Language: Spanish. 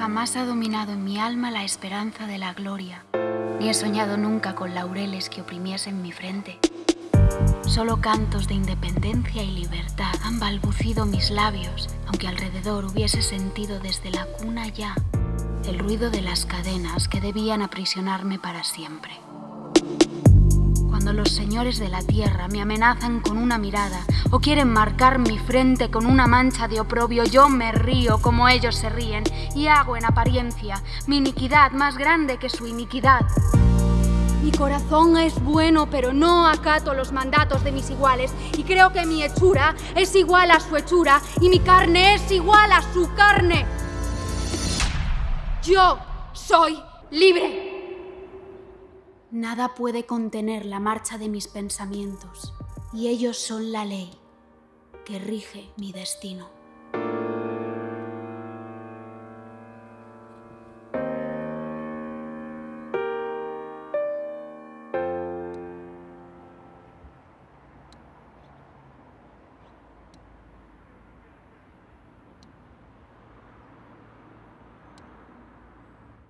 Jamás ha dominado en mi alma la esperanza de la gloria, ni he soñado nunca con laureles que oprimiesen mi frente. Solo cantos de independencia y libertad han balbucido mis labios, aunque alrededor hubiese sentido desde la cuna ya el ruido de las cadenas que debían aprisionarme para siempre. Los señores de la tierra me amenazan con una mirada o quieren marcar mi frente con una mancha de oprobio, yo me río como ellos se ríen y hago en apariencia mi iniquidad más grande que su iniquidad. Mi corazón es bueno, pero no acato los mandatos de mis iguales y creo que mi hechura es igual a su hechura y mi carne es igual a su carne. Yo soy libre. Nada puede contener la marcha de mis pensamientos y ellos son la ley que rige mi destino.